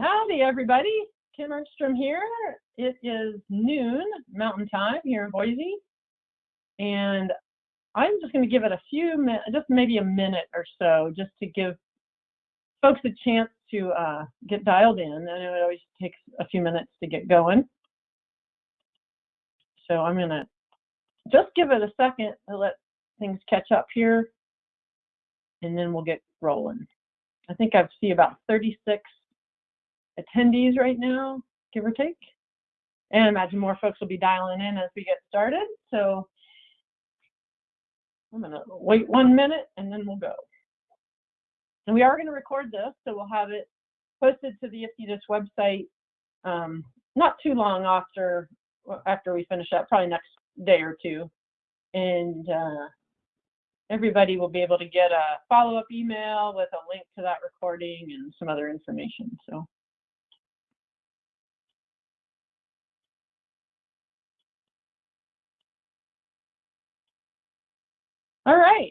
Howdy, everybody. Kim Ernstrom here. It is noon Mountain Time here in Boise, and I'm just going to give it a few minutes, just maybe a minute or so, just to give folks a chance to uh, get dialed in. I know it always takes a few minutes to get going. So I'm going to just give it a second to let things catch up here, and then we'll get rolling. I think I see about 36 attendees right now, give or take. And I imagine more folks will be dialing in as we get started. So I'm going to wait one minute and then we'll go. And we are going to record this, so we'll have it posted to the IFTDIS website um, not too long after after we finish up, probably next day or two. And uh, everybody will be able to get a follow-up email with a link to that recording and some other information. So. All right.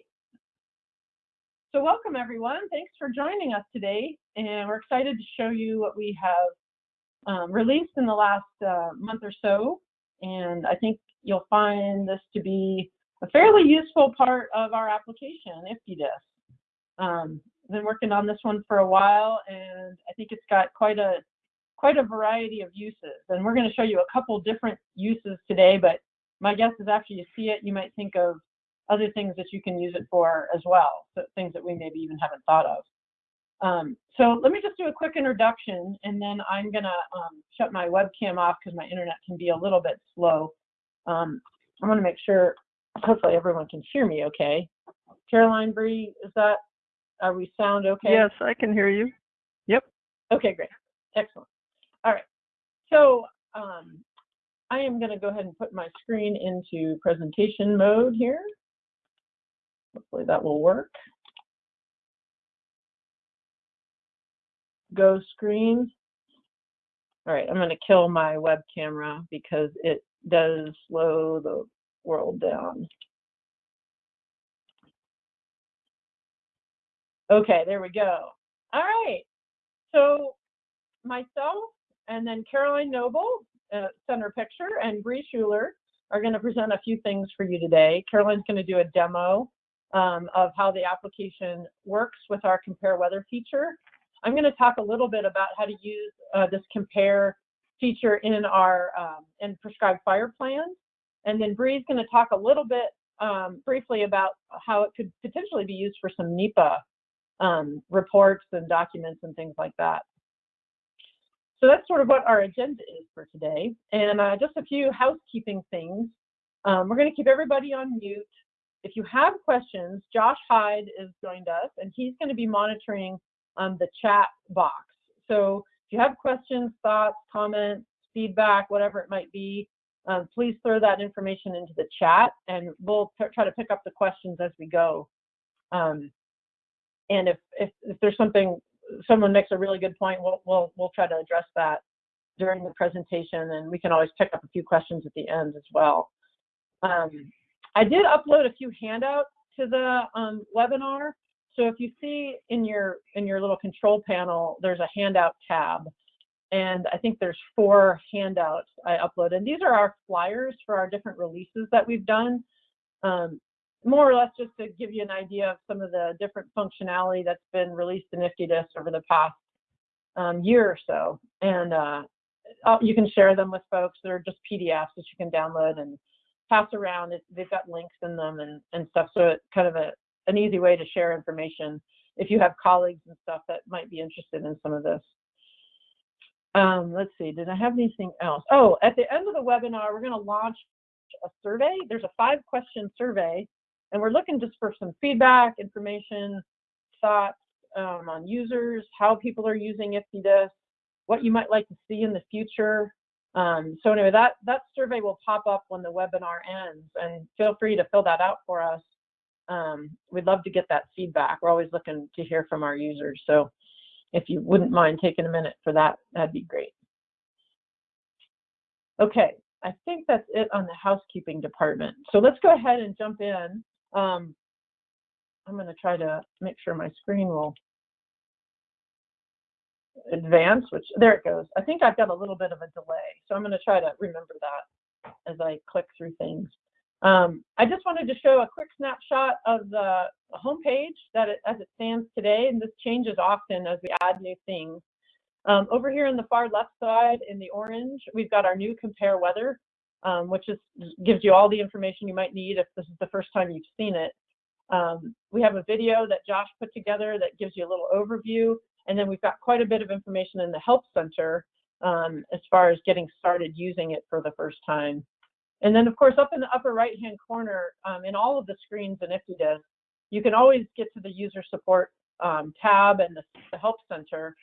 So welcome everyone. Thanks for joining us today. And we're excited to show you what we have um, released in the last uh, month or so. And I think you'll find this to be a fairly useful part of our application, IFTDIS. Um, been working on this one for a while, and I think it's got quite a quite a variety of uses. And we're going to show you a couple different uses today, but my guess is after you see it, you might think of other things that you can use it for as well, so things that we maybe even haven't thought of. Um, so let me just do a quick introduction, and then I'm going to um, shut my webcam off because my internet can be a little bit slow. Um, I want to make sure, hopefully everyone can hear me okay. Caroline Bree, is that, are we sound okay? Yes, I can hear you. Yep. Okay, great. Excellent. All right. So um, I am going to go ahead and put my screen into presentation mode here. Hopefully that will work. Go screen. All right, I'm going to kill my web camera because it does slow the world down. Okay, there we go. All right, so myself and then Caroline Noble, uh, center picture, and Bree Schuler are going to present a few things for you today. Caroline's going to do a demo um, of how the application works with our compare weather feature. I'm going to talk a little bit about how to use uh, this compare feature in our um, in prescribed fire plans. And then Bree's going to talk a little bit um, briefly about how it could potentially be used for some NEPA um, reports and documents and things like that. So that's sort of what our agenda is for today. And uh, just a few housekeeping things. Um, we're going to keep everybody on mute. If you have questions, Josh Hyde is joined us, and he's going to be monitoring um, the chat box. So if you have questions, thoughts, comments, feedback, whatever it might be, um, please throw that information into the chat, and we'll try to pick up the questions as we go. Um, and if, if, if there's something, someone makes a really good point, we'll, we'll, we'll try to address that during the presentation, and we can always pick up a few questions at the end as well. Um, I did upload a few handouts to the um, webinar. So if you see in your in your little control panel, there's a handout tab. And I think there's four handouts I uploaded. And these are our flyers for our different releases that we've done. Um, more or less just to give you an idea of some of the different functionality that's been released in IFTDIS over the past um, year or so. And uh, you can share them with folks. They're just PDFs that you can download and pass around. It, they've got links in them and, and stuff. So it's kind of a, an easy way to share information if you have colleagues and stuff that might be interested in some of this. Um, let's see, did I have anything else? Oh, at the end of the webinar, we're going to launch a survey. There's a five question survey, and we're looking just for some feedback, information, thoughts um, on users, how people are using IFTDIS, what you might like to see in the future. Um, so anyway, that, that survey will pop up when the webinar ends and feel free to fill that out for us. Um, we'd love to get that feedback. We're always looking to hear from our users. So if you wouldn't mind taking a minute for that, that'd be great. Okay, I think that's it on the housekeeping department. So let's go ahead and jump in. Um, I'm going to try to make sure my screen will advance, which there it goes. I think I've got a little bit of a delay, so I'm going to try to remember that as I click through things. Um, I just wanted to show a quick snapshot of the homepage that it, as it stands today, and this changes often as we add new things. Um, over here on the far left side in the orange, we've got our new compare weather, um, which is gives you all the information you might need if this is the first time you've seen it. Um, we have a video that Josh put together that gives you a little overview, and then we've got quite a bit of information in the Help Center um, as far as getting started using it for the first time. And then, of course, up in the upper right-hand corner, um, in all of the screens in IFTDIS, you can always get to the user support um, tab and the, the Help Center,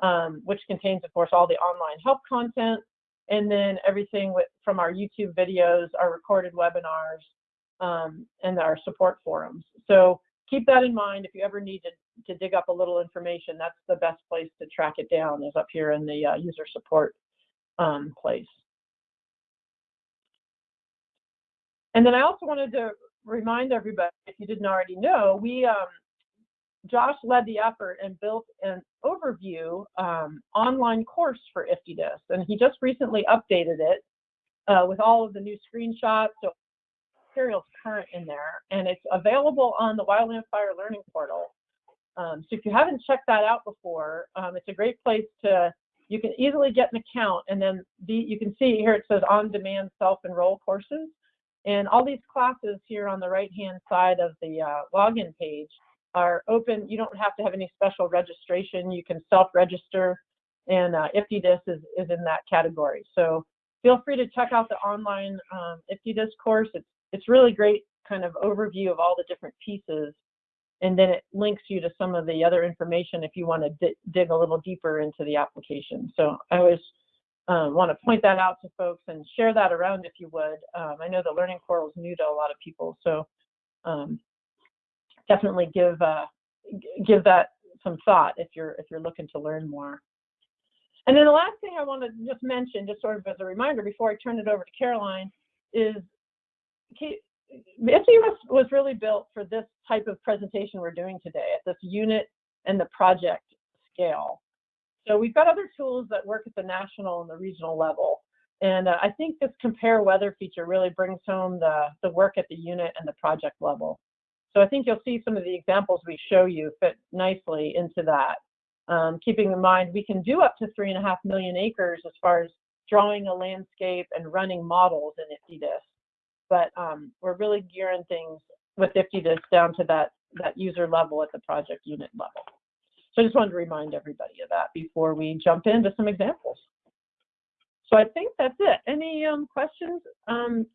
um, which contains, of course, all the online help content, and then everything with, from our YouTube videos, our recorded webinars, um, and our support forums. So keep that in mind. If you ever need to, to dig up a little information, that's the best place to track it down is up here in the uh, user support um, place. And then I also wanted to remind everybody, if you didn't already know, we um, Josh led the effort and built an overview um, online course for IFTDIS, and he just recently updated it uh, with all of the new screenshots, so materials current in there, and it's available on the Wildland Fire Learning Portal. Um, so if you haven't checked that out before, um, it's a great place to, you can easily get an account, and then the, you can see here it says on-demand self-enroll courses. And all these classes here on the right-hand side of the uh, login page are open. You don't have to have any special registration. You can self-register, and uh, IFTDIS is, is in that category. So feel free to check out the online um, IFTDIS course. It's, it's really great kind of overview of all the different pieces. And then it links you to some of the other information if you want to dig a little deeper into the application. So I always um, want to point that out to folks and share that around if you would. Um, I know the learning portal is new to a lot of people, so um, definitely give uh, give that some thought if you're if you're looking to learn more. And then the last thing I want to just mention, just sort of as a reminder before I turn it over to Caroline, is IFTDIS was really built for this type of presentation we're doing today at this unit and the project scale. So we've got other tools that work at the national and the regional level. And uh, I think this compare weather feature really brings home the, the work at the unit and the project level. So I think you'll see some of the examples we show you fit nicely into that. Um, keeping in mind, we can do up to three and a half million acres as far as drawing a landscape and running models in IFTDIS. But um, we're really gearing things with IFTDIS down to that, that user level at the project unit level. So I just wanted to remind everybody of that before we jump into some examples. So I think that's it. Any um, questions um,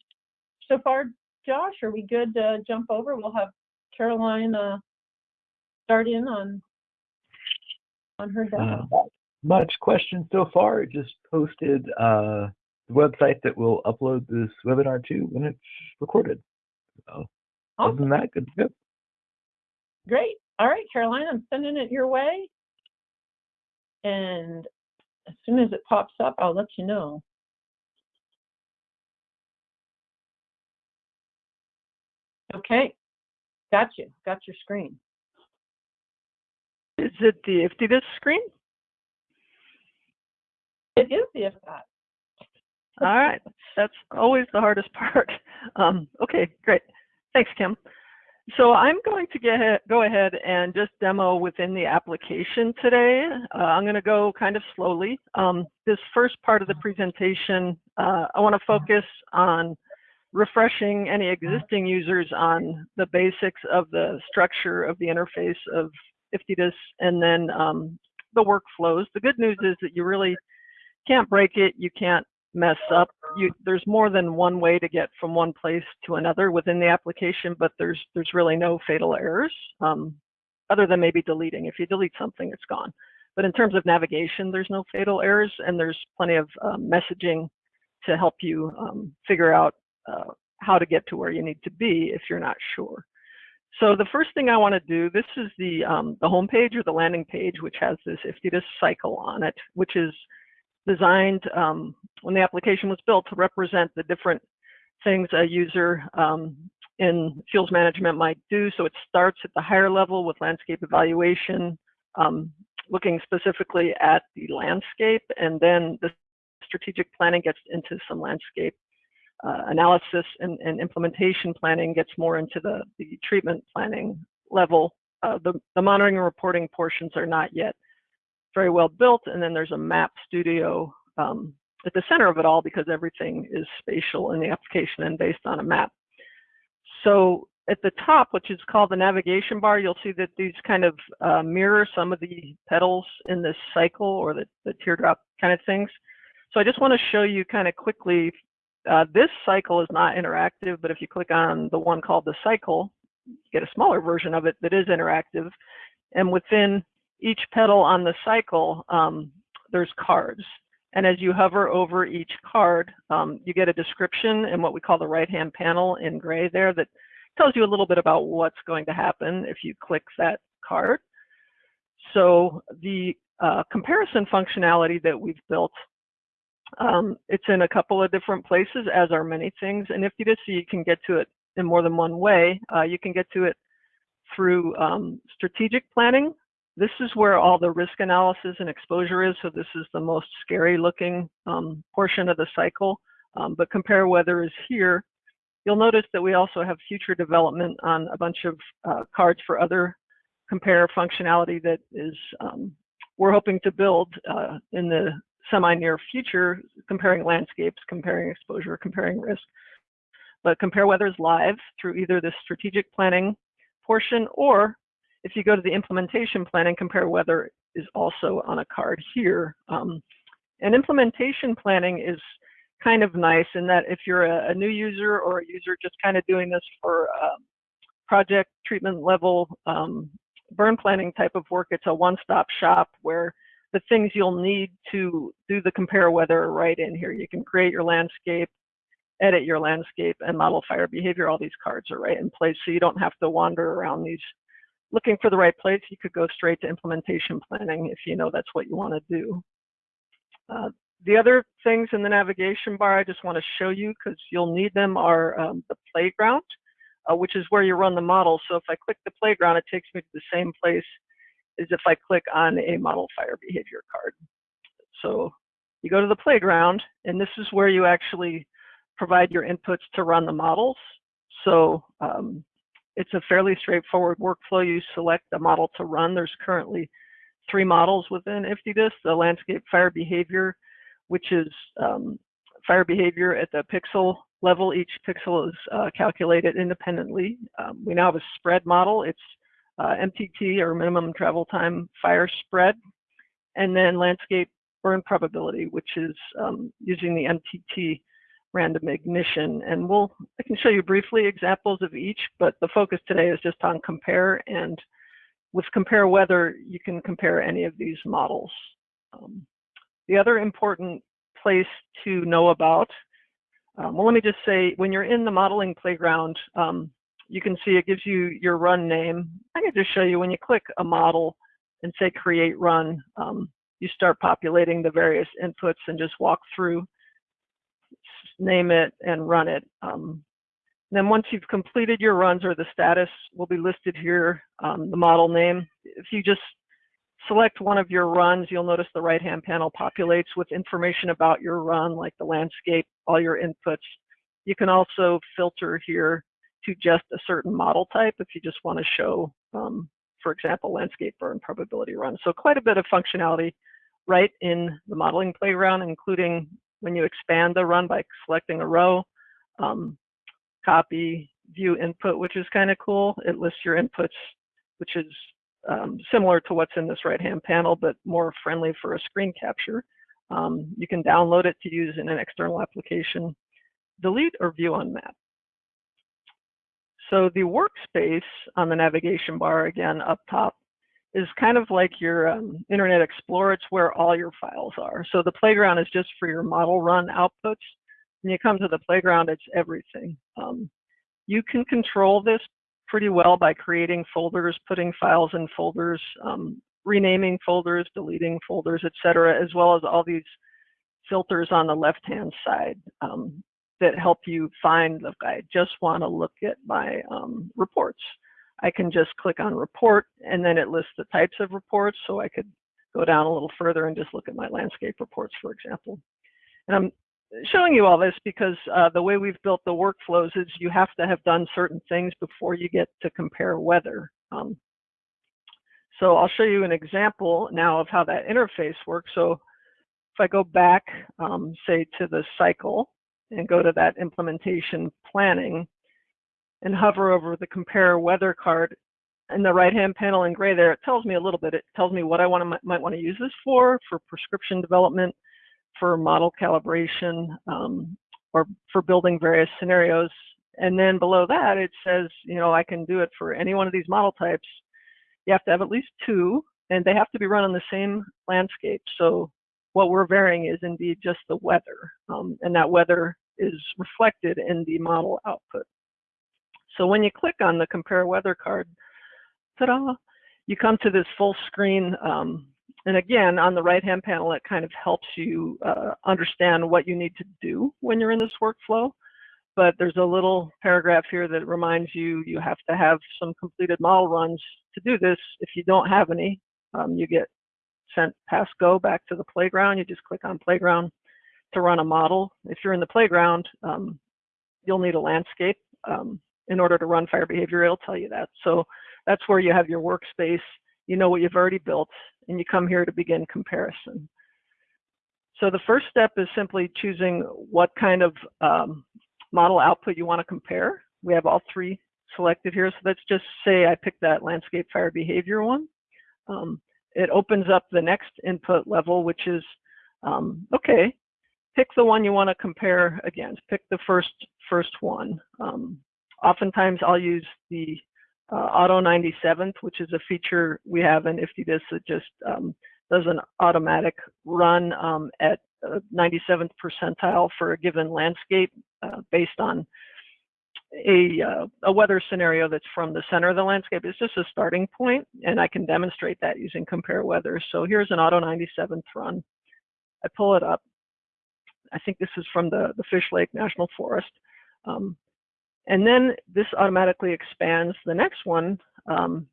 so far, Josh? Are we good to jump over? We'll have Caroline uh, start in on on her demo. Uh, much questions so far. Just posted uh, the website that we'll upload this webinar to when it's recorded. So awesome. other than that, good to go. Great. All right, Caroline, I'm sending it your way. And as soon as it pops up, I'll let you know. Okay, got you, got your screen. Is it the IFTDIS screen? It is the IFTDIS. All right, that's always the hardest part. Um, okay, great. Thanks, Kim. So I'm going to get, go ahead and just demo within the application today. Uh, I'm going to go kind of slowly. Um, this first part of the presentation, uh, I want to focus on refreshing any existing users on the basics of the structure of the interface of IFTDIS and then um, the workflows. The good news is that you really can't break it, you can't mess up. You, there's more than one way to get from one place to another within the application, but there's there's really no fatal errors, um, other than maybe deleting. If you delete something, it's gone. But in terms of navigation, there's no fatal errors, and there's plenty of um, messaging to help you um, figure out uh, how to get to where you need to be if you're not sure. So the first thing I want to do, this is the um, the home page or the landing page, which has this IFTDIS cycle on it, which is designed um, when the application was built to represent the different things a user um, in fuels management might do. So it starts at the higher level with landscape evaluation, um, looking specifically at the landscape, and then the strategic planning gets into some landscape uh, analysis and, and, implementation planning gets more into the, the treatment planning level. Uh, the, the monitoring and reporting portions are not yet very well built, and then there's a map studio um, at the center of it all because everything is spatial in the application and based on a map. So at the top, which is called the navigation bar, you'll see that these kind of uh, mirror some of the petals in this cycle or the, the teardrop kind of things. So I just want to show you kind of quickly, uh, this cycle is not interactive, but if you click on the one called the cycle, you get a smaller version of it that is interactive. And within each petal on the cycle, um, there's cards. And as you hover over each card, um, you get a description in what we call the right-hand panel in gray there that tells you a little bit about what's going to happen if you click that card. So the uh, comparison functionality that we've built, um, it's in a couple of different places, as are many things. And if you just see you can get to it in more than one way, uh, you can get to it through um, strategic planning, this is where all the risk analysis and exposure is. So this is the most scary looking um, portion of the cycle. Um, but compare weather is here. You'll notice that we also have future development on a bunch of uh, cards for other compare functionality that is um, we're hoping to build uh, in the semi-near future, comparing landscapes, comparing exposure, comparing risk. But compare weather is live through either the strategic planning portion or if you go to the implementation plan and compare weather is also on a card here. Um, and implementation planning is kind of nice in that if you're a, a new user or a user just kind of doing this for uh, project treatment level um, burn planning type of work, it's a one-stop shop where the things you'll need to do the compare weather are right in here. You can create your landscape, edit your landscape, and model fire behavior. All these cards are right in place, so you don't have to wander around these looking for the right place, you could go straight to implementation planning if you know that's what you want to do. Uh, the other things in the navigation bar I just want to show you because you'll need them are um, the playground, uh, which is where you run the model. So if I click the playground, it takes me to the same place as if I click on a model fire behavior card. So you go to the playground, and this is where you actually provide your inputs to run the models. So um, it's a fairly straightforward workflow. You select the model to run. There's currently three models within IFTDIS, the landscape fire behavior, which is um, fire behavior at the pixel level. Each pixel is uh, calculated independently. Um, we now have a spread model. It's uh, MTT or minimum travel time fire spread, and then landscape burn probability, which is um, using the MTT random ignition. And we'll, I can show you briefly examples of each, but the focus today is just on compare. And with compare weather, you can compare any of these models. Um, the other important place to know about, um, well, let me just say, when you're in the modeling playground, um, you can see it gives you your run name. I can just show you when you click a model and say create run, um, you start populating the various inputs and just walk through name it, and run it. Um, then once you've completed your runs or the status will be listed here, um, the model name. If you just select one of your runs, you'll notice the right-hand panel populates with information about your run, like the landscape, all your inputs. You can also filter here to just a certain model type if you just want to show, um, for example, landscape burn probability run. So quite a bit of functionality right in the modeling playground, including when you expand the run by selecting a row, um, copy, view input, which is kind of cool. It lists your inputs, which is um, similar to what's in this right-hand panel, but more friendly for a screen capture. Um, you can download it to use in an external application, delete or view on map. So the workspace on the navigation bar, again, up top, is kind of like your um, Internet Explorer. It's where all your files are. So the playground is just for your model run outputs. When you come to the playground, it's everything. Um, you can control this pretty well by creating folders, putting files in folders, um, renaming folders, deleting folders, etc., as well as all these filters on the left-hand side um, that help you find, look, I just want to look at my um, reports. I can just click on report and then it lists the types of reports. So I could go down a little further and just look at my landscape reports, for example. And I'm showing you all this because uh, the way we've built the workflows is you have to have done certain things before you get to compare weather. Um, so I'll show you an example now of how that interface works. So if I go back, um, say to the cycle and go to that implementation planning and hover over the compare weather card in the right hand panel in gray there, it tells me a little bit. It tells me what I want to might want to use this for, for prescription development, for model calibration, um, or for building various scenarios. And then below that, it says, you know, I can do it for any one of these model types. You have to have at least two, and they have to be run on the same landscape. So what we're varying is indeed just the weather, um, and that weather is reflected in the model output. So when you click on the compare weather card, ta-da, you come to this full screen. Um, and again, on the right-hand panel, it kind of helps you uh, understand what you need to do when you're in this workflow. But there's a little paragraph here that reminds you you have to have some completed model runs to do this. If you don't have any, um, you get sent past go back to the playground. You just click on playground to run a model. If you're in the playground, um, you'll need a landscape. Um, in order to run fire behavior, it'll tell you that. So that's where you have your workspace, you know what you've already built, and you come here to begin comparison. So the first step is simply choosing what kind of um, model output you want to compare. We have all three selected here. So let's just say I picked that landscape fire behavior one. Um, it opens up the next input level, which is, um, okay, pick the one you want to compare against. Pick the first first one. Um, oftentimes I'll use the uh, Auto 97th, which is a feature we have in IFTDIS that just um, does an automatic run um, at 97th percentile for a given landscape uh, based on a, uh, a weather scenario that's from the center of the landscape. It's just a starting point, and I can demonstrate that using compare weather. So here's an Auto 97th run. I pull it up. I think this is from the, the Fish Lake National Forest. Um, and then this automatically expands the next one. Um,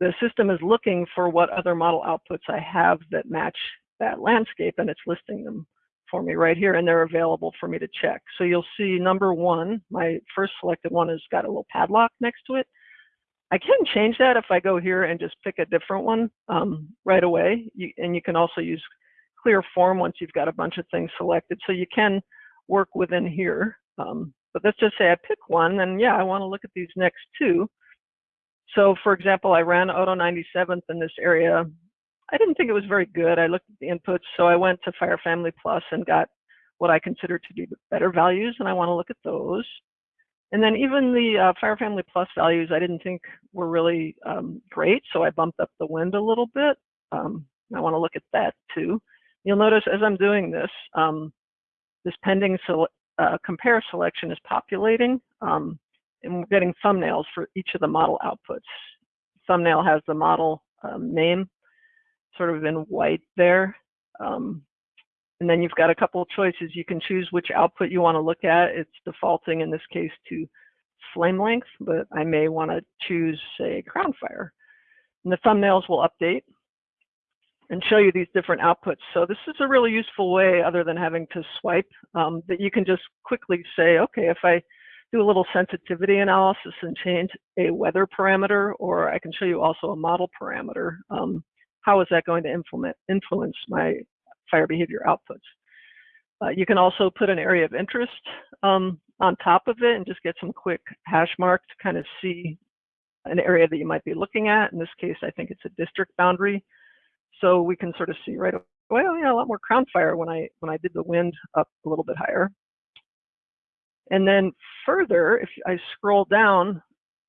the system is looking for what other model outputs I have that match that landscape, and it's listing them for me right here, and they're available for me to check. So you'll see number one, my first selected one has got a little padlock next to it. I can change that if I go here and just pick a different one um, right away. You, and you can also use clear form once you've got a bunch of things selected. So you can work within here. Um, but let's just say I pick one, and yeah, I want to look at these next two. So for example, I ran Auto 97th in this area. I didn't think it was very good. I looked at the inputs, so I went to Fire Family Plus and got what I consider to be the better values, and I want to look at those. And then even the uh, Fire Family Plus values I didn't think were really um, great, so I bumped up the wind a little bit. Um, I want to look at that too. You'll notice as I'm doing this, um, this pending uh, compare selection is populating, um, and we're getting thumbnails for each of the model outputs. Thumbnail has the model um, name sort of in white there. Um, and then you've got a couple of choices. You can choose which output you want to look at. It's defaulting in this case to flame length, but I may want to choose, say, crown fire. And the thumbnails will update and show you these different outputs. So this is a really useful way, other than having to swipe, um, that you can just quickly say, okay, if I do a little sensitivity analysis and change a weather parameter, or I can show you also a model parameter, um, how is that going to influence my fire behavior outputs? Uh, you can also put an area of interest um, on top of it and just get some quick hash mark to kind of see an area that you might be looking at. In this case, I think it's a district boundary. So we can sort of see right away, well, yeah, a lot more crown fire when I when I did the wind up a little bit higher. And then further, if I scroll down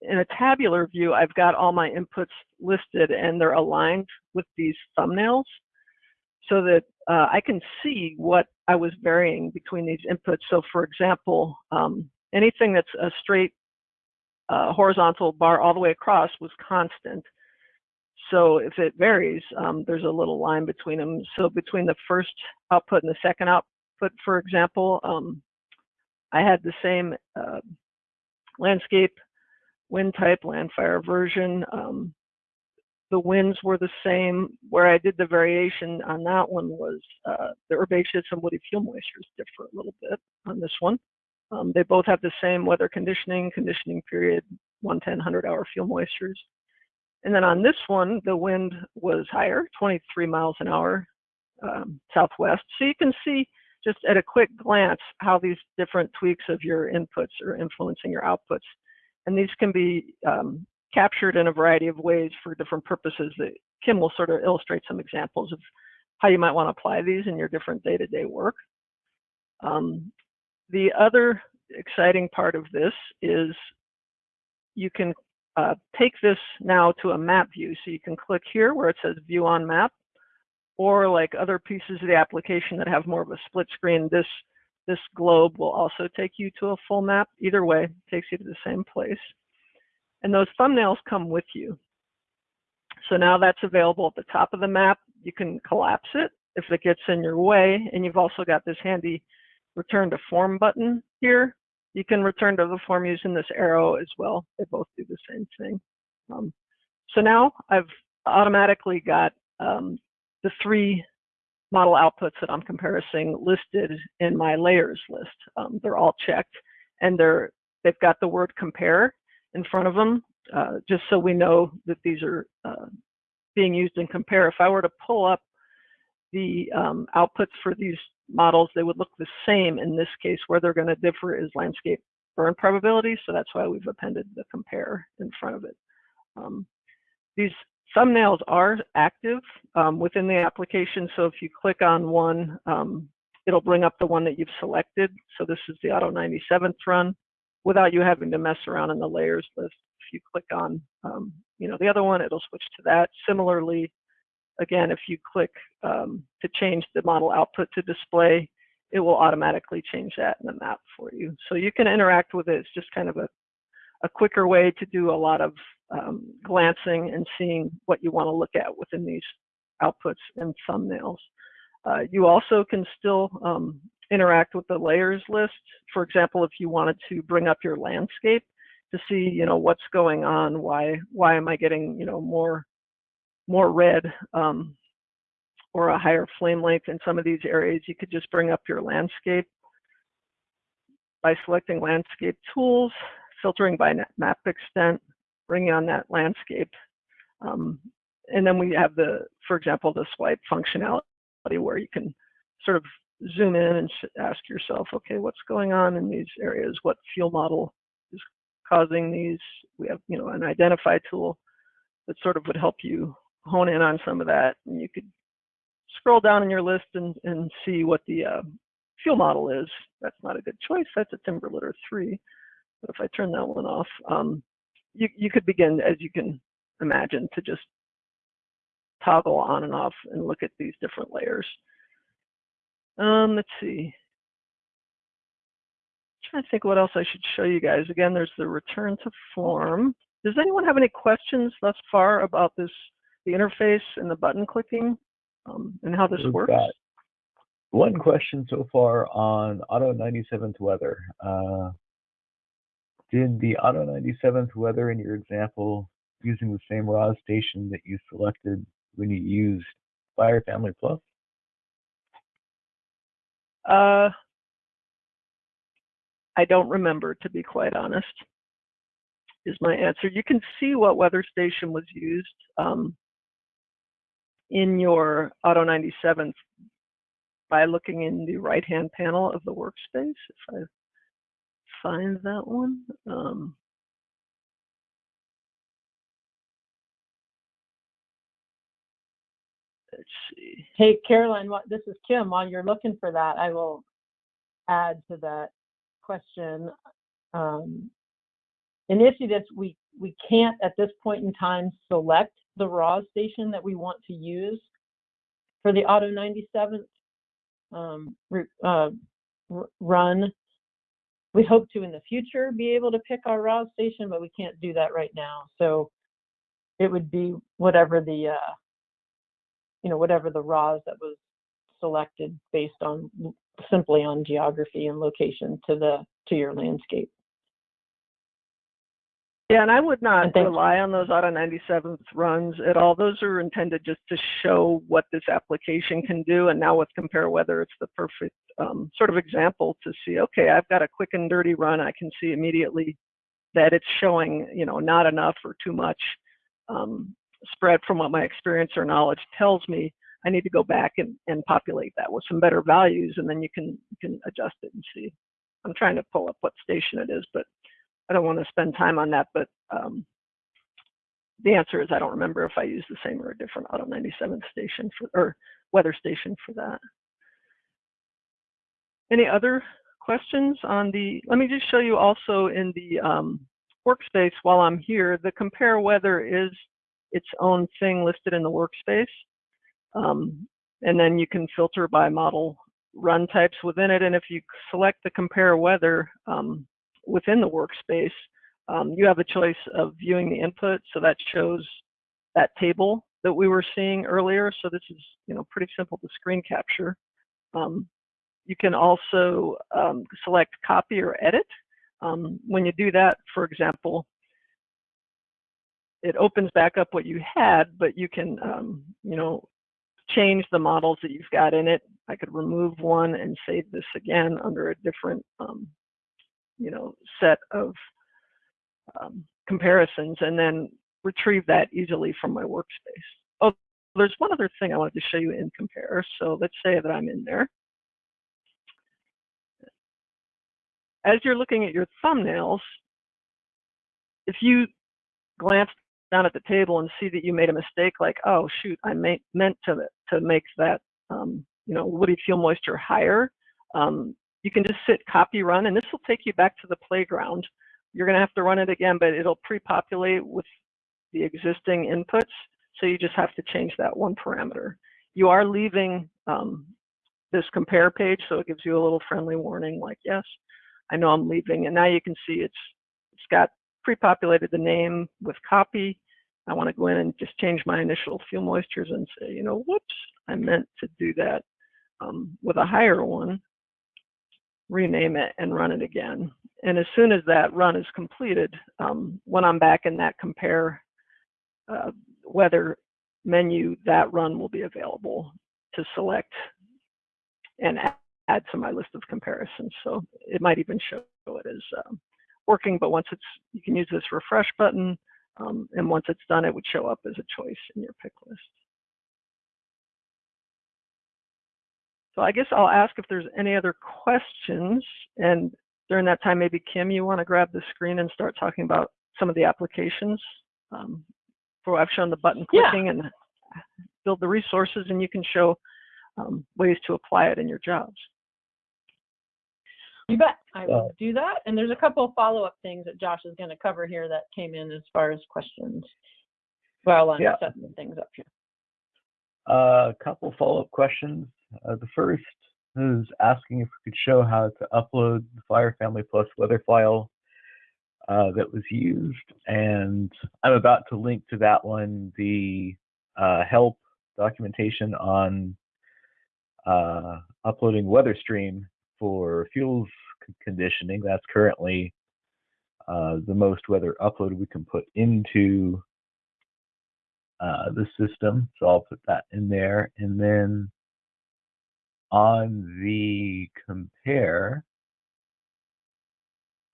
in a tabular view, I've got all my inputs listed and they're aligned with these thumbnails so that uh, I can see what I was varying between these inputs. So for example, um, anything that's a straight uh, horizontal bar all the way across was constant. So if it varies, um, there's a little line between them. So between the first output and the second output, for example, um, I had the same uh, landscape, wind type, LANDFIRE version. Um, the winds were the same. Where I did the variation on that one was uh, the herbaceous and woody fuel moistures differ a little bit on this one. Um, they both have the same weather conditioning, conditioning period, 110, 100 hour fuel moistures. And then on this one, the wind was higher, 23 miles an hour um, southwest. So you can see just at a quick glance how these different tweaks of your inputs are influencing your outputs. And these can be um, captured in a variety of ways for different purposes that Kim will sort of illustrate some examples of how you might want to apply these in your different day-to-day work. Um, the other exciting part of this is you can uh, take this now to a map view. So you can click here where it says view on map, or like other pieces of the application that have more of a split screen, this, this globe will also take you to a full map. Either way, takes you to the same place. And those thumbnails come with you. So now that's available at the top of the map. You can collapse it if it gets in your way. And you've also got this handy return to form button here. You can return to the form using this arrow as well. They both do the same thing. Um, so now I've automatically got um, the three model outputs that I'm comparing listed in my layers list. Um, they're all checked and they're, they've got the word compare in front of them, uh, just so we know that these are uh, being used in compare. If I were to pull up the um, outputs for these models, they would look the same in this case. Where they're going to differ is landscape burn probability, so that's why we've appended the compare in front of it. Um, these thumbnails are active um, within the application, so if you click on one, um, it'll bring up the one that you've selected. So this is the Auto 97th run without you having to mess around in the layers list. If you click on, um, you know, the other one, it'll switch to that. Similarly, again, if you click um, to change the model output to display, it will automatically change that in the map for you. So you can interact with it. It's just kind of a, a quicker way to do a lot of um, glancing and seeing what you want to look at within these outputs and thumbnails. Uh, you also can still um, interact with the layers list. For example, if you wanted to bring up your landscape to see, you know, what's going on, why why am I getting, you know, more more red um, or a higher flame length in some of these areas, you could just bring up your landscape by selecting landscape tools, filtering by map extent, bringing on that landscape. Um, and then we have the, for example, the swipe functionality where you can sort of zoom in and ask yourself, okay, what's going on in these areas? What fuel model is causing these? We have, you know, an identify tool that sort of would help you hone in on some of that. And you could scroll down in your list and, and see what the uh, fuel model is. That's not a good choice. That's a Timberlitter 3. But if I turn that one off, um, you, you could begin, as you can imagine, to just toggle on and off and look at these different layers. Um, let's see. I'm trying to think what else I should show you guys. Again, there's the return to form. Does anyone have any questions thus far about this, the interface and the button clicking um, and how this We've works? One question so far on Auto 97th weather. Uh, did the Auto 97th weather in your example using the same RAW station that you selected when you used Fire Family Plus? Uh, I don't remember, to be quite honest, is my answer. You can see what weather station was used um, in your Auto 97 by looking in the right-hand panel of the workspace. If I find that one. Um, let's see. Hey, Caroline, this is Kim. While you're looking for that, I will add to that question. Um, initially, this we we can't at this point in time select the raw station that we want to use for the Auto 97th um, uh, run. We hope to in the future be able to pick our raw station, but we can't do that right now. So it would be whatever the uh, you know, whatever the RAWs that was selected based on simply on geography and location to the to your landscape. Yeah, and I would not rely on those auto 97th runs at all. Those are intended just to show what this application can do. And now with compare weather, it's the perfect um, sort of example to see, okay, I've got a quick and dirty run. I can see immediately that it's showing, you know, not enough or too much um, spread from what my experience or knowledge tells me. I need to go back and, and populate that with some better values, and then you can you can adjust it and see. I'm trying to pull up what station it is, but I don't want to spend time on that, but um, the answer is I don't remember if I used the same or a different Auto 97 station for, or weather station for that. Any other questions on the, let me just show you also in the um, workspace while I'm here, the compare weather is its own thing listed in the workspace. Um, and then you can filter by model run types within it. And if you select the compare weather, um, within the workspace, um, you have a choice of viewing the input. So that shows that table that we were seeing earlier. So this is, you know, pretty simple to screen capture. Um, you can also um, select copy or edit. Um, when you do that, for example, it opens back up what you had, but you can, um, you know, change the models that you've got in it. I could remove one and save this again under a different um, you know, set of um, comparisons and then retrieve that easily from my workspace. Oh, there's one other thing I wanted to show you in compare. So let's say that I'm in there. As you're looking at your thumbnails, if you glance down at the table and see that you made a mistake, like, oh shoot, I may, meant to to make that, um, you know, woody fuel moisture higher. Um, you can just sit copy run and this will take you back to the playground. You're going to have to run it again, but it'll pre-populate with the existing inputs. So you just have to change that one parameter. You are leaving um, this compare page, so it gives you a little friendly warning like, yes, I know I'm leaving. And now you can see it's it's got pre-populated the name with copy. I want to go in and just change my initial fuel moistures and say, you know, whoops, I meant to do that um, with a higher one rename it and run it again. And as soon as that run is completed, um, when I'm back in that compare uh, weather menu, that run will be available to select and add to my list of comparisons. So it might even show it as um, working, but once it's, you can use this refresh button, um, and once it's done, it would show up as a choice in your pick list. So I guess I'll ask if there's any other questions. And during that time, maybe Kim, you want to grab the screen and start talking about some of the applications. Um, for I've shown the button Yeah. clicking and build the resources, and you can show um, ways to apply it in your jobs. You bet. I Uh, will do that. And there's a couple of follow-up things that Josh is going to cover here that came in as far as questions while I'm Yeah. setting things up here. A couple follow-up questions. Uh, the first is asking if we could show how to upload the Fire Family Plus weather file uh, that was used, and I'm about to link to that one the uh, help documentation on uh, uploading WeatherStream for fuels conditioning. That's currently uh, the most weather upload we can put into uh, the system. So I'll put that in there. And then on the compare,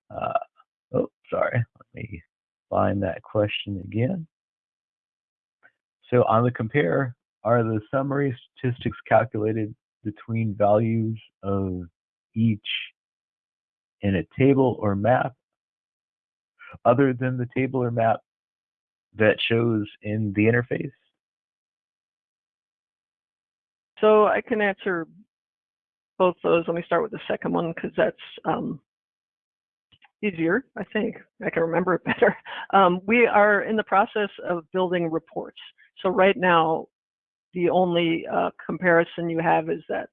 uh, oh, sorry, let me find that question again. So on the compare, are the summary statistics calculated between values of each in a table or map other than the table or map that shows in the interface? So I can answer both those. Let me start with the second one because that's um, easier, I think. I can remember it better. Um, we are in the process of building reports. So right now, the only uh, comparison you have is that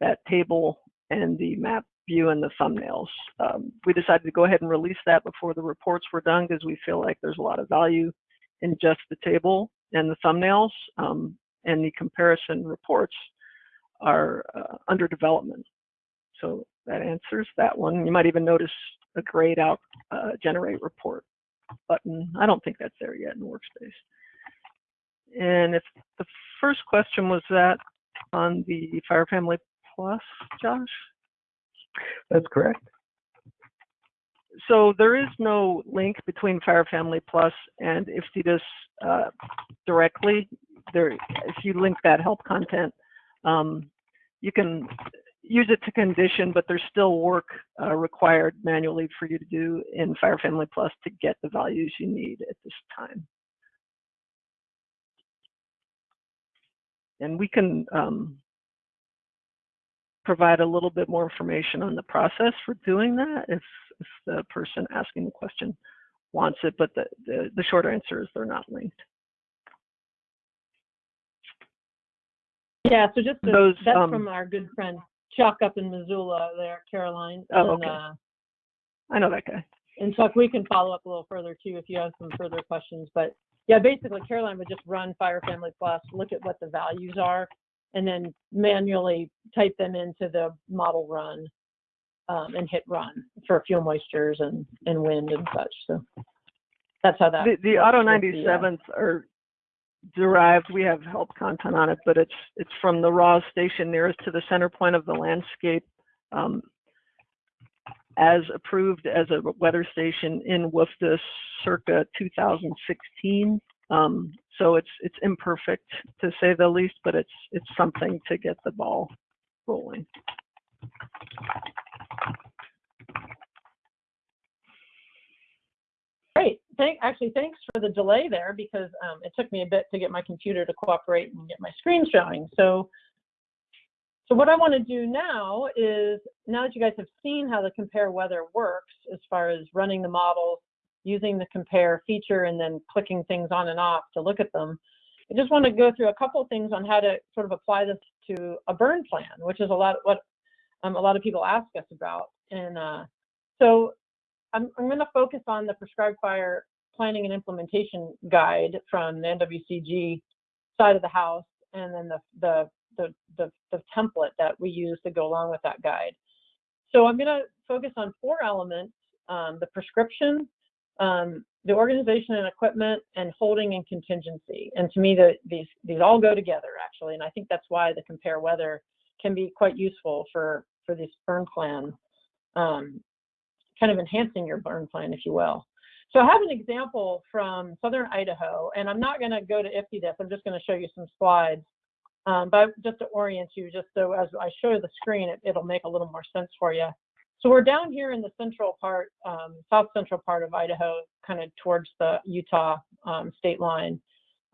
that table and the map view and the thumbnails. Um, we decided to go ahead and release that before the reports were done because we feel like there's a lot of value in just the table and the thumbnails. Um, and the comparison reports are uh, under development. So that answers that one. You might even notice a grayed out uh, generate report button. I don't think that's there yet in Workspace. And if the first question was that on the Fire Family Plus, Josh? That's correct. So there is no link between Fire Family Plus and IFTDIS uh, directly. There, if you link that help content, um, you can use it to condition, but there's still work uh, required manually for you to do in Fire Family Plus to get the values you need at this time. And we can um, provide a little bit more information on the process for doing that if, if the person asking the question wants it, but the, the, the short answer is they're not linked. Yeah, so just Those, that's um, from our good friend Chuck up in Missoula there, Caroline. Oh, and, okay. uh, I know that guy. and Chuck, we can follow up a little further too if you have some further questions. But yeah, basically Caroline would just run Fire Family Plus, look at what the values are, and then manually type them into the model run um, and hit run for fuel moistures and, and wind and such. So that's how that. The, the Auto with the, uh, are derived. We have help content on it, but it's it's from the RAWS station nearest to the center point of the landscape, um, as approved as a weather station in WFDS circa 2016. Um, so it's it's imperfect to say the least, but it's it's something to get the ball rolling. Great. Thank, actually, thanks for the delay there because um, it took me a bit to get my computer to cooperate and get my screen showing. So, so what I want to do now is, now that you guys have seen how the compare weather works as far as running the models, using the compare feature, and then clicking things on and off to look at them, I just want to go through a couple things on how to sort of apply this to a burn plan, which is a lot what um, a lot of people ask us about. And uh, so I'm, I'm going to focus on the prescribed fire planning and implementation guide from the NWCG side of the house, and then the the the the, the template that we use to go along with that guide. So I'm going to focus on four elements: um, the prescription, um, the organization and equipment, and holding and contingency. And to me, the, these these all go together actually, and I think that's why the compare weather can be quite useful for for this burn plan. Um, kind of enhancing your burn plan, if you will. So I have an example from Southern Idaho, and I'm not going to go to IFTDIS. I'm just going to show you some slides, um, but just to orient you, just so as I show the screen, it, it'll make a little more sense for you. So we're down here in the central part, um, south central part of Idaho, kind of towards the Utah um, state line.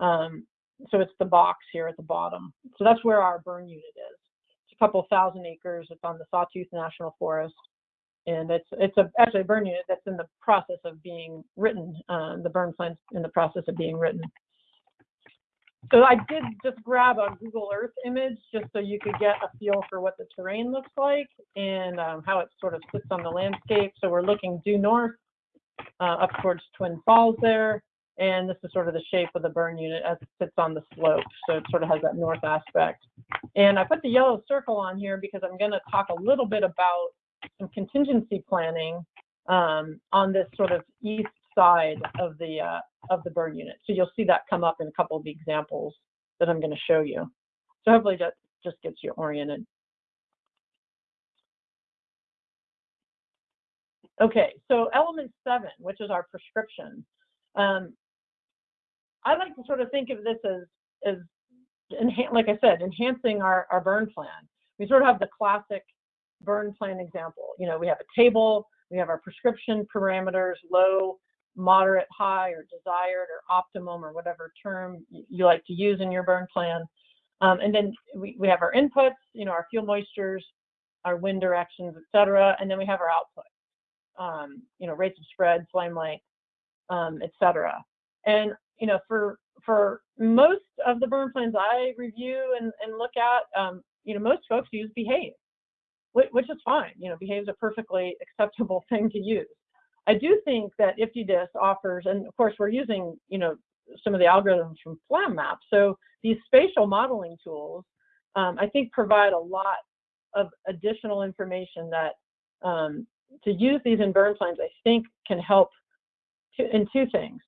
Um, so it's the box here at the bottom. So that's where our burn unit is. It's a couple thousand acres. It's on the Sawtooth National Forest and it's it's a actually a burn unit that's in the process of being written. Um, the burn plan's in the process of being written. So I did just grab a Google Earth image just so you could get a feel for what the terrain looks like and um, how it sort of sits on the landscape. So we're looking due north uh, up towards Twin Falls there. And this is sort of the shape of the burn unit as it sits on the slope. So it sort of has that north aspect. And I put the yellow circle on here because I'm going to talk a little bit about some contingency planning um, on this sort of east side of the uh, of the burn unit. So you'll see that come up in a couple of the examples that I'm going to show you. So hopefully that just gets you oriented. Okay, so element seven, which is our prescription. Um, I like to sort of think of this as, as like I said, enhancing our, our burn plan. We sort of have the classic burn plan example. You know, we have a table, we have our prescription parameters, low, moderate, high, or desired, or optimum, or whatever term you like to use in your burn plan. Um, and then we, we have our inputs, you know, our fuel moistures, our wind directions, et cetera. And then we have our output, um, you know, rates of spread, flame length, um, et cetera. And, you know, for, for most of the burn plans I review and, and look at, um, you know, most folks use behave which is fine. You know, behaves a perfectly acceptable thing to use. I do think that IFTDIS offers, and of course we're using, you know, some of the algorithms from FlamMap. So these spatial modeling tools, um, I think, provide a lot of additional information that um, to use these in burn plans, I think, can help two, in two things.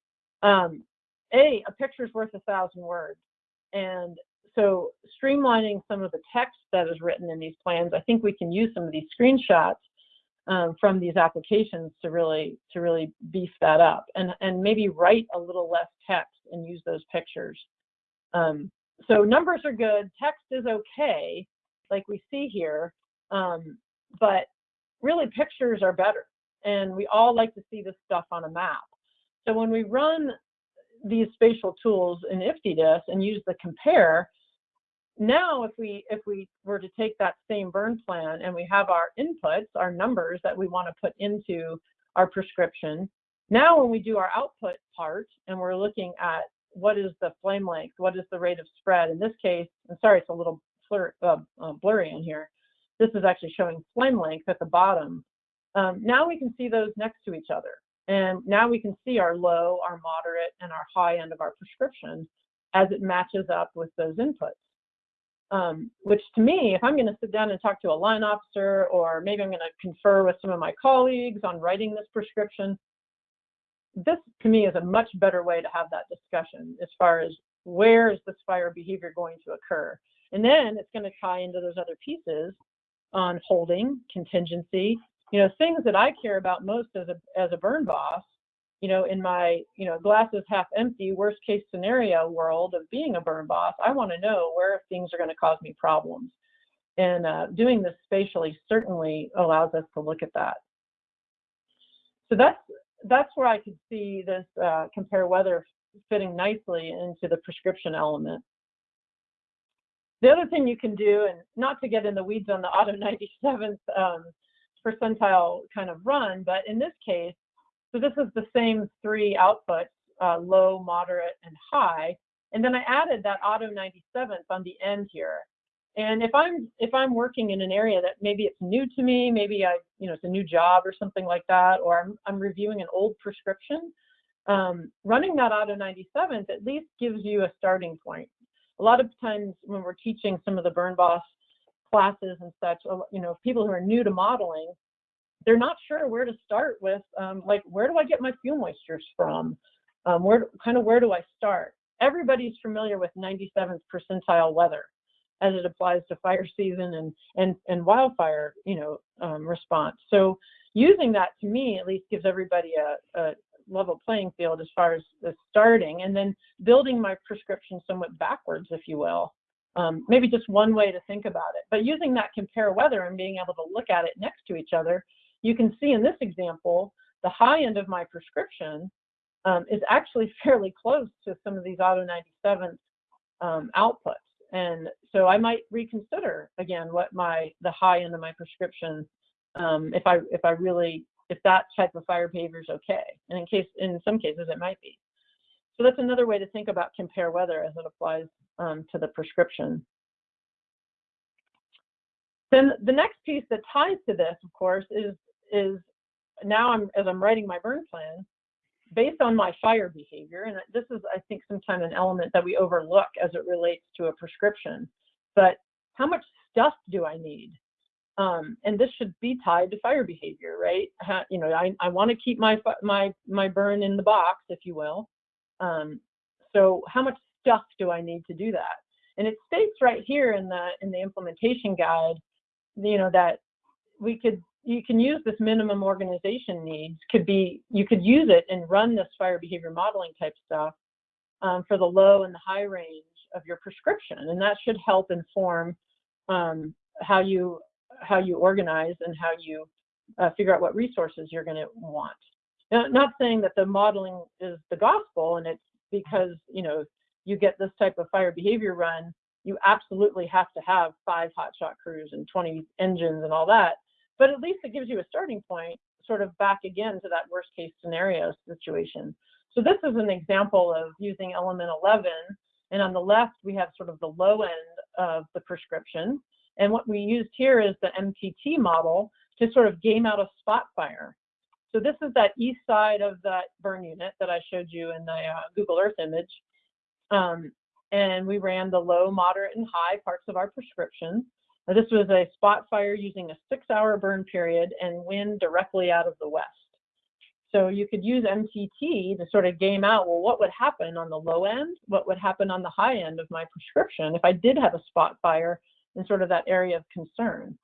Um, a, a picture's worth a thousand words. And so streamlining some of the text that is written in these plans, I think we can use some of these screenshots um, from these applications to really to really beef that up and and maybe write a little less text and use those pictures. Um, so numbers are good, text is okay, like we see here, um, but really pictures are better. And we all like to see this stuff on a map. So when we run these spatial tools in IFTDIS and use the compare, now if we if we were to take that same burn plan and we have our inputs, our numbers that we want to put into our prescription, now when we do our output part and we're looking at what is the flame length, what is the rate of spread, in this case, I'm sorry it's a little uh, uh, blurry in here, this is actually showing flame length at the bottom. Um, now we can see those next to each other. And now we can see our low, our moderate, and our high end of our prescription as it matches up with those inputs. Um, which to me, if I'm going to sit down and talk to a line officer, or maybe I'm going to confer with some of my colleagues on writing this prescription, this to me is a much better way to have that discussion as far as where is this fire behavior going to occur. And then it's going to tie into those other pieces on holding, contingency, you know, things that I care about most as a as a burn boss, you know, in my, you know, glasses half empty, worst case scenario world of being a burn boss, I want to know where things are going to cause me problems. And uh, doing this spatially certainly allows us to look at that. So that's that's where I could see this uh, compare weather fitting nicely into the prescription element. The other thing you can do, and not to get in the weeds on the Auto 97th um, percentile kind of run, but in this case, so this is the same three outputs, uh, low, moderate, and high. And then I added that auto 97th on the end here. And if I'm if I'm working in an area that maybe it's new to me, maybe I you know it's a new job or something like that, or I'm I'm reviewing an old prescription, um, running that auto 97th at least gives you a starting point. A lot of times when we're teaching some of the burn boss classes and such, you know, people who are new to modeling, they're not sure where to start with, um, like, where do I get my fuel moistures from? Um, where kind of where do I start? Everybody's familiar with 97th percentile weather as it applies to fire season and and and wildfire, you know, um, response. So using that to me at least gives everybody a, a level playing field as far as, starting, and then building my prescription somewhat backwards, if you will, um, maybe just one way to think about it. But using that compare weather and being able to look at it next to each other, you can see in this example, the high end of my prescription um, is actually fairly close to some of these Auto 97 um, outputs. And so I might reconsider again what my the high end of my prescription um, if I if I really if that type of fire behavior is okay. And in case in some cases it might be. So that's another way to think about compare weather as it applies um, to the prescription. Then the next piece that ties to this, of course, is is now I'm as I'm writing my burn plan, based on my fire behavior, and this is I think sometimes an element that we overlook as it relates to a prescription. But how much stuff do I need? Um, and this should be tied to fire behavior, right? How, you know, I, I want to keep my my my burn in the box, if you will. Um, so how much stuff do I need to do that? And it states right here in the in the implementation guide, you know, that we could you can use this minimum organization needs could be you could use it and run this fire behavior modeling type stuff um, for the low and the high range of your prescription, and that should help inform um, how you how you organize and how you uh, figure out what resources you're going to want. Now, not saying that the modeling is the gospel and it's because you know you get this type of fire behavior run, you absolutely have to have five hotshot crews and 20 engines and all that. But at least it gives you a starting point, sort of back again to that worst case scenario situation. So this is an example of using element 11. And on the left, we have sort of the low end of the prescription. And what we used here is the MTT model to sort of game out a spot fire. So this is that east side of that burn unit that I showed you in the uh, Google Earth image. Um, and we ran the low, moderate, and high parts of our prescription. Now, this was a spot fire using a six hour burn period and wind directly out of the west. so you could use MTT to sort of game out, well, what would happen on the low end? What would happen on the high end of my prescription if I did have a spot fire in sort of that area of concern?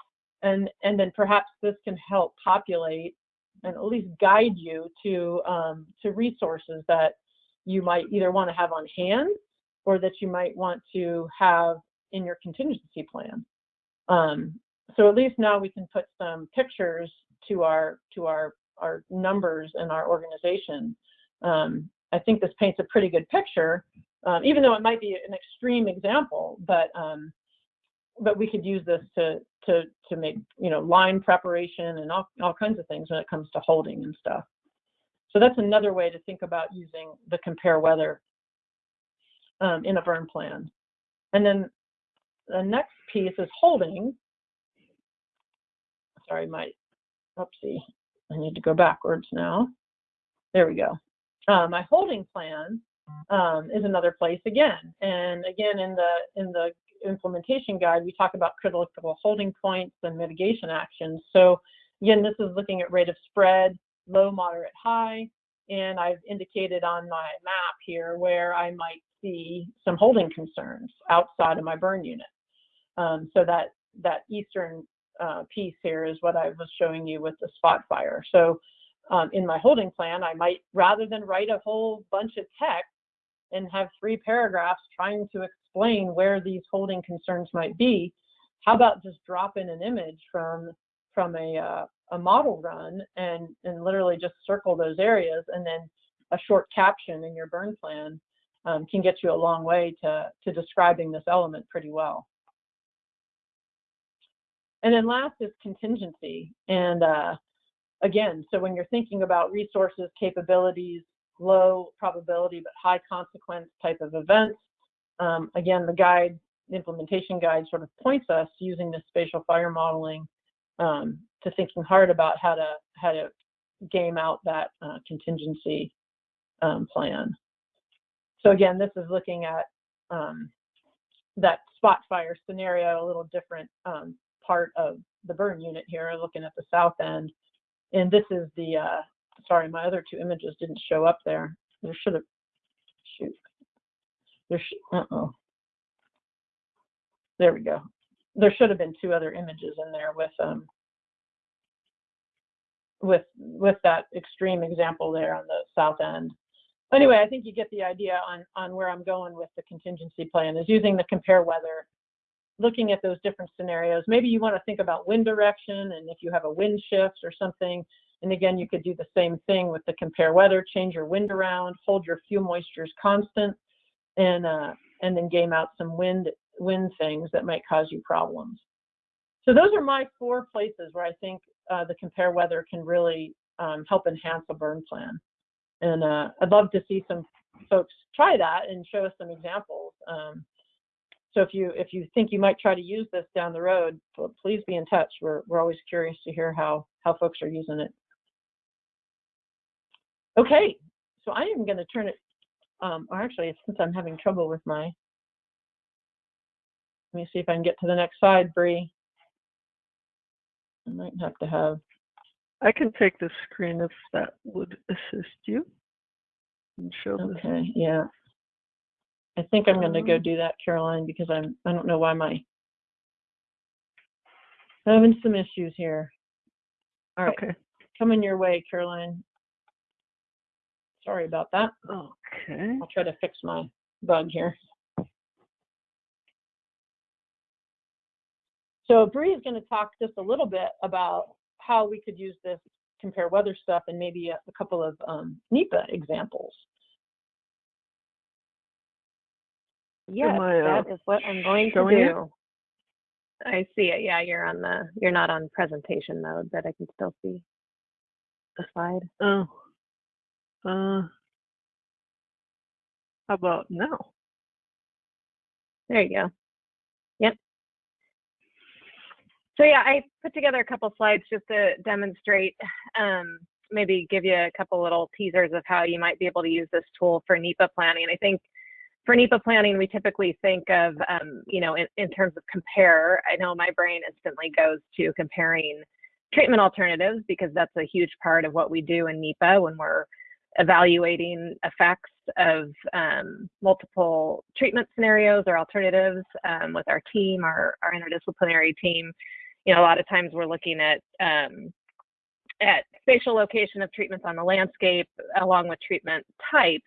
And, and then perhaps this can help populate and at least guide you to, um, to resources that you might either want to have on hand or that you might want to have in your contingency plan. Um, so at least now we can put some pictures to our to our our numbers and our organization. Um, I think this paints a pretty good picture, um, even though it might be an extreme example. But um, but we could use this to to to make you know line preparation and all all kinds of things when it comes to holding and stuff. So that's another way to think about using the compare weather um, in a burn plan. And then the next piece is holding. Sorry, my, oopsie, I need to go backwards now. There we go. Uh, my holding plan um, is another place again. And again, in the in the implementation guide, we talk about critical holding points and mitigation actions. So again, this is looking at rate of spread, low, moderate, high. And I've indicated on my map here where I might see some holding concerns outside of my burn unit. Um, so that that eastern uh, piece here is what I was showing you with the spot fire. So um, in my holding plan, I might, rather than write a whole bunch of text and have three paragraphs trying to explain where these holding concerns might be, how about just drop in an image from from a, uh, a model run and, and literally just circle those areas and then a short caption in your burn plan um, can get you a long way to, to describing this element pretty well. And then last is contingency. And uh, again, so when you're thinking about resources, capabilities, low probability but high consequence type of events, um, again, the guide, the implementation guide sort of points us using this spatial fire modeling um, to thinking hard about how to how to game out that uh, contingency um, plan. So again, this is looking at um, that spot fire scenario, a little different um, part of the burn unit here, looking at the south end. And this is the, uh, sorry, my other two images didn't show up there. There should have, shoot. There uh-oh. There we go. There should have been two other images in there with, um, with, with that extreme example there on the south end. Anyway, I think you get the idea on, on where I'm going with the contingency plan is using the compare weather looking at those different scenarios. Maybe you want to think about wind direction and if you have a wind shift or something. And again, you could do the same thing with the compare weather, change your wind around, hold your fuel moistures constant, and uh, and then game out some wind wind things that might cause you problems. So those are my four places where I think uh, the compare weather can really um, help enhance a burn plan. And uh, I'd love to see some folks try that and show us some examples. Um, so if you if you think you might try to use this down the road, please be in touch. We're we're always curious to hear how how folks are using it. Okay, so I am going to turn it. Um, or actually, since I'm having trouble with my, let me see if I can get to the next slide, Bree. I might have to have. I can take the screen if that would assist you. And show okay, this. yeah. I think I'm going to go do that, Caroline, because I'm, I don't know why my, having some issues here. All right, Okay, coming your way, Caroline. Sorry about that. okay. I'll try to fix my bug here. So Bree is going to talk just a little bit about how we could use this compare weather stuff and maybe a, a couple of um, NEPA examples. Yes, uh, that is what I'm going to do. I see it. Yeah, you're on the, you're not on presentation mode, but I can still see the slide. Oh. Uh. How about now? There you go. Yep. So yeah, I put together a couple slides just to demonstrate, um, maybe give you a couple little teasers of how you might be able to use this tool for NEPA planning. I think for NEPA planning, we typically think of, um, you know, in, in terms of compare. I know my brain instantly goes to comparing treatment alternatives because that's a huge part of what we do in NEPA when we're evaluating effects of um, multiple treatment scenarios or alternatives um, with our team, our, our interdisciplinary team. You know, a lot of times we're looking at um, at spatial location of treatments on the landscape along with treatment types.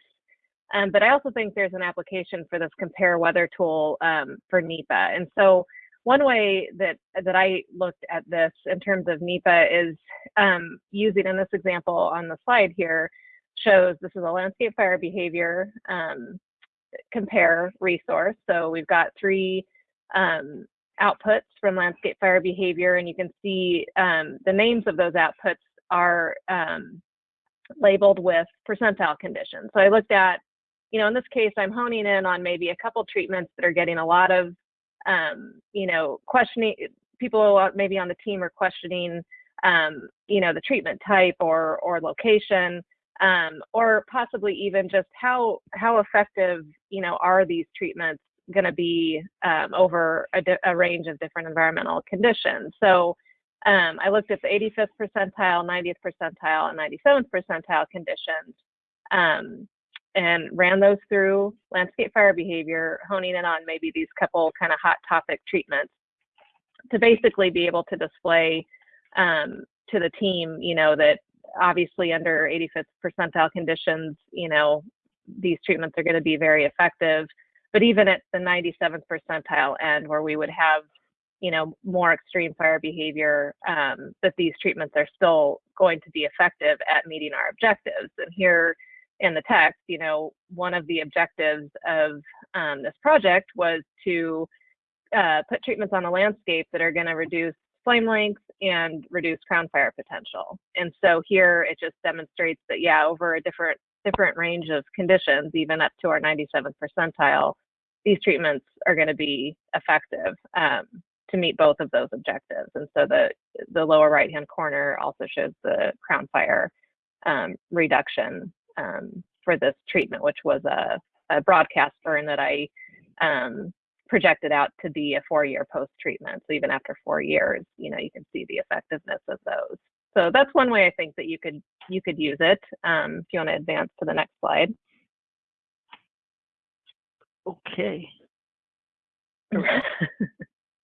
Um, but I also think there's an application for this compare weather tool um, for NEPA. And so one way that that I looked at this in terms of NEPA is um, using in this example on the slide here shows this is a landscape fire behavior um, compare resource. So we've got three um, outputs from landscape fire behavior, and you can see um, the names of those outputs are labeled with percentile conditions. So I looked at, you know, in this case, I'm honing in on maybe a couple treatments that are getting a lot of, um, you know, questioning, people maybe on the team are questioning, um, you know, the treatment type or, or location um, or possibly even just how how effective you know are these treatments going to be um, over a, a, range of different environmental conditions. So um, I looked at the 85th percentile, 90th percentile, and 97th percentile conditions um, and ran those through landscape fire behavior, honing in on maybe these couple kind of hot topic treatments to basically be able to display um, to the team, you know, that obviously under 85th percentile conditions, you know, these treatments are going to be very effective. But even at the 97th percentile end, where we would have, you know, more extreme fire behavior, um, that these treatments are still going to be effective at meeting our objectives. And here in the text, you know, one of the objectives of um, this project was to uh, put treatments on the landscape that are going to reduce flame length and reduce crown fire potential. And so here it just demonstrates that, yeah, over a different different range of conditions, even up to our 97th percentile, these treatments are going to be effective um, to meet both of those objectives. And so the the lower right hand corner also shows the crown fire um, reduction um, for this treatment, which was a, a broadcast burn that I um, projected out to be a four-year post-treatment. So even after four years, you know, you can see the effectiveness of those. So that's one way I think that you could you could use it. Um, if you want to advance to the next slide. Okay.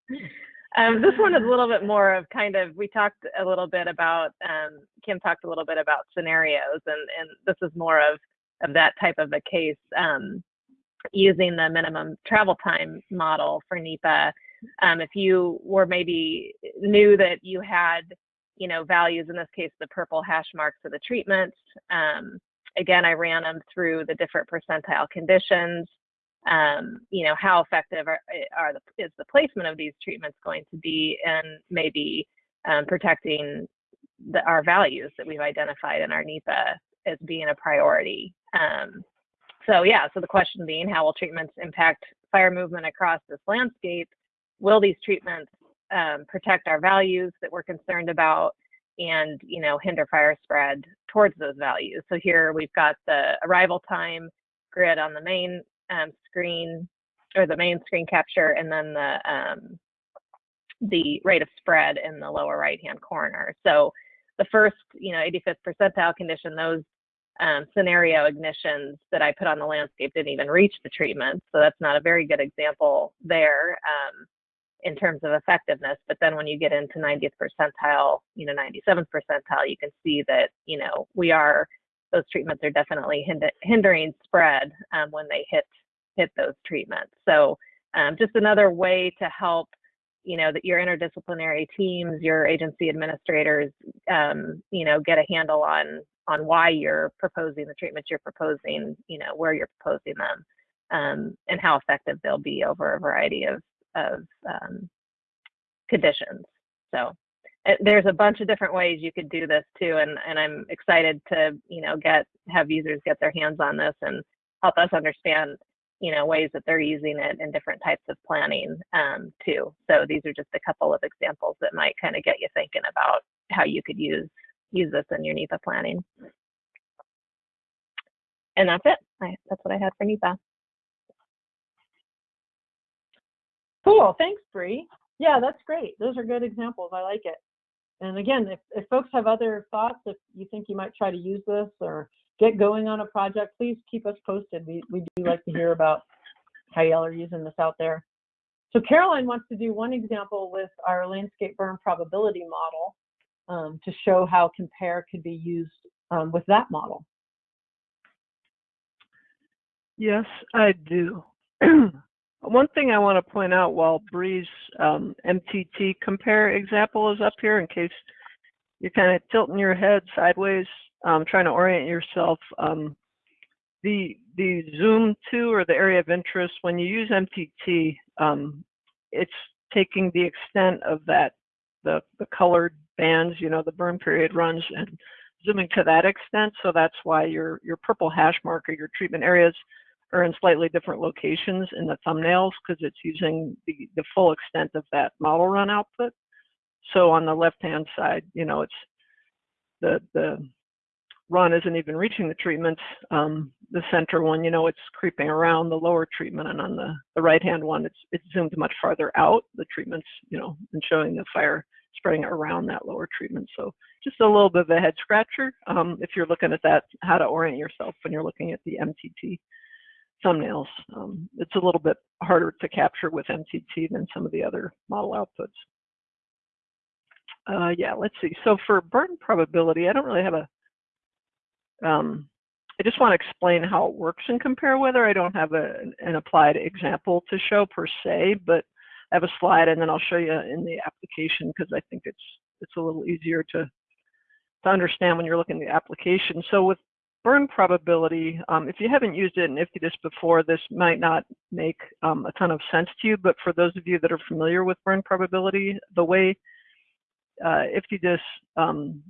um, this one is a little bit more of kind of we talked a little bit about um, Kim talked a little bit about scenarios, and and this is more of of that type of a case. Um, using the minimum travel time model for NEPA. Um, if you were maybe knew that you had, you know, values, in this case, the purple hash marks of the treatments, um, again, I ran them through the different percentile conditions. Um, you know, how effective are, are the, is the placement of these treatments going to be and maybe um, protecting the, our values that we've identified in our NEPA as being a priority. Um, so yeah, so the question being, how will treatments impact fire movement across this landscape? Will these treatments um, protect our values that we're concerned about and, you know, hinder fire spread towards those values? So here we've got the arrival time grid on the main um, screen or the main screen capture and then the um, the rate of spread in the lower right hand corner. So the first, you know, 85th percentile condition, those um, scenario ignitions that I put on the landscape didn't even reach the treatment. So that's not a very good example there um, in terms of effectiveness. But then when you get into 90th percentile, you know, 97th percentile, you can see that, you know, we are, those treatments are definitely hind hindering spread um, when they hit, hit those treatments. So um, just another way to help you know that your interdisciplinary teams your agency administrators um, you know get a handle on on why you're proposing the treatments you're proposing, you know, where you're proposing them, um, and how effective they'll be over a variety of, of um, conditions. So there's a bunch of different ways you could do this too, and, and I'm excited to, you know, get have users get their hands on this and help us understand, you know, ways that they're using it in different types of planning um, too. So these are just a couple of examples that might kind of get you thinking about how you could use use this in your NEPA planning. And that's it. I, that's what I had for NEPA. Cool. Thanks, Bree. Yeah, that's great. Those are good examples. I like it. And again, if, if folks have other thoughts, if you think you might try to use this or get going on a project, please keep us posted. We, we do like to hear about how y'all are using this out there. So Caroline wants to do one example with our landscape burn probability model um, to show how compare could be used um, with that model. Yes, I do. One thing I want to point out while Bree's um, MTT compare example is up here, in case you're kind of tilting your head sideways, um, trying to orient yourself. Um, the the zoom to or the area of interest when you use MTT, um, it's taking the extent of that the the colored bands, you know, the burn period runs and zooming to that extent. So that's why your your purple hash mark or your treatment areas are in slightly different locations in the thumbnails because it's using the, the full extent of that model run output. So on the left-hand side, you know, it's the, the run isn't even reaching the treatments. Um, the center one, you know, it's creeping around the lower treatment, and on the, the right-hand one, it's it's zoomed much farther out, the treatments, you know, and showing the fire spreading around that lower treatment. So just a little bit of a head scratcher um, if you're looking at that, how to orient yourself when you're looking at the MTT thumbnails. Um, it's a little bit harder to capture with MTT than some of the other model outputs. Uh, yeah, let's see. So for burn probability, I don't really have a, um, I just want to explain how it works in compare weather. I don't have a, an applied example to show per se, but I have a slide and then I'll show you in the application because I think it's it's a little easier to to understand when you're looking at the application. So with burn probability, um, if you haven't used it in IFTDIS before, this might not make um, a ton of sense to you, but for those of you that are familiar with burn probability, the way uh, IFTDIS um,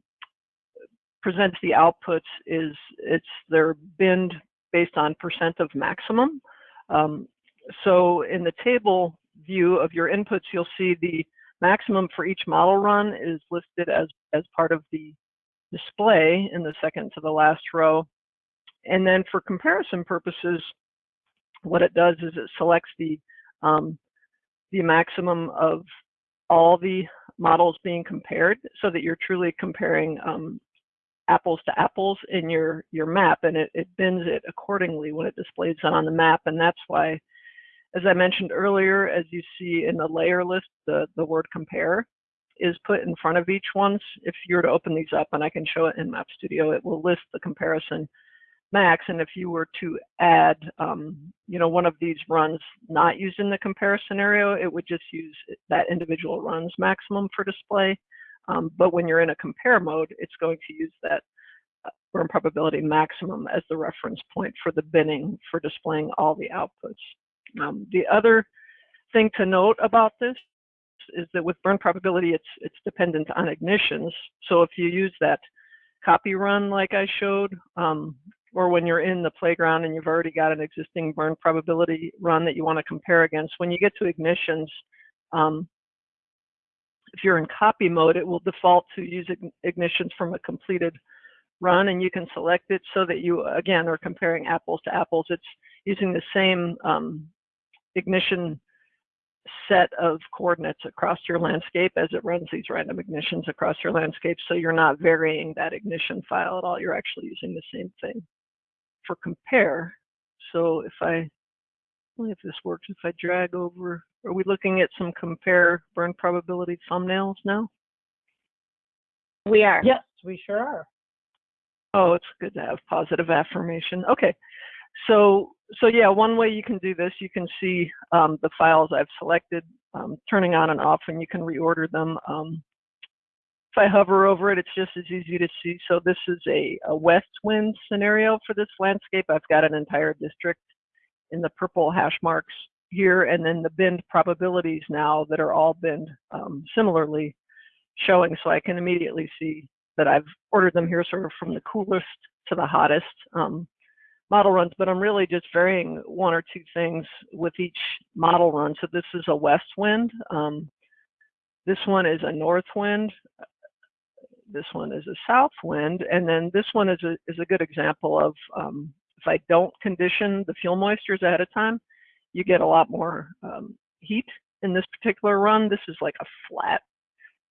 presents the outputs is it's their binned based on percent of maximum. Um, so in the table view of your inputs, you'll see the maximum for each model run is listed as, as part of the display in the second to the last row. And then for comparison purposes, what it does is it selects the, um, the maximum of all the models being compared so that you're truly comparing um, apples to apples in your, your map and it, it it accordingly when it displays it on the map. And that's why, as I mentioned earlier, as you see in the layer list, the, the word compare, is put in front of each one. If you were to open these up, and I can show it in Map Studio, it will list the comparison max. And if you were to add, um, you know, one of these runs not used in the compare scenario, it would just use that individual run's maximum for display. Um, but when you're in a compare mode, it's going to use that uh, burn probability maximum as the reference point for the binning for displaying all the outputs. Um, the other thing to note about this is that with burn probability, it's it's dependent on ignitions. So if you use that copy run like I showed, um, or when you're in the playground and you've already got an existing burn probability run that you want to compare against, when you get to ignitions, um, if you're in copy mode, it will default to use ignitions from a completed run and you can select it so that you, again, are comparing apples to apples. It's using the same um, ignition set of coordinates across your landscape as it runs these random ignitions across your landscape. So you're not varying that ignition file at all. You're actually using the same thing for compare. So if I, if this works, if I drag over, are we looking at some compare burn probability thumbnails now? We are. Yes, we sure are. Oh, it's good to have positive affirmation. Okay, so, so yeah, one way you can do this, you can see um, the files I've selected, um, turning on and off, and you can reorder them. Um, if I hover over it, it's just as easy to see. So this is a, a west wind scenario for this landscape. I've got an entire district in the purple hash marks here, and then the burn probabilities now that are all binned um, similarly showing. So I can immediately see that I've ordered them here sort of from the coolest to the hottest. Um, model runs, but I'm really just varying one or two things with each model run. So this is a west wind. Um, this one is a north wind. This one is a south wind. And then this one is a, is a good example of um, if I don't condition the fuel moistures ahead of time, you get a lot more um, heat in this particular run. This is like a flat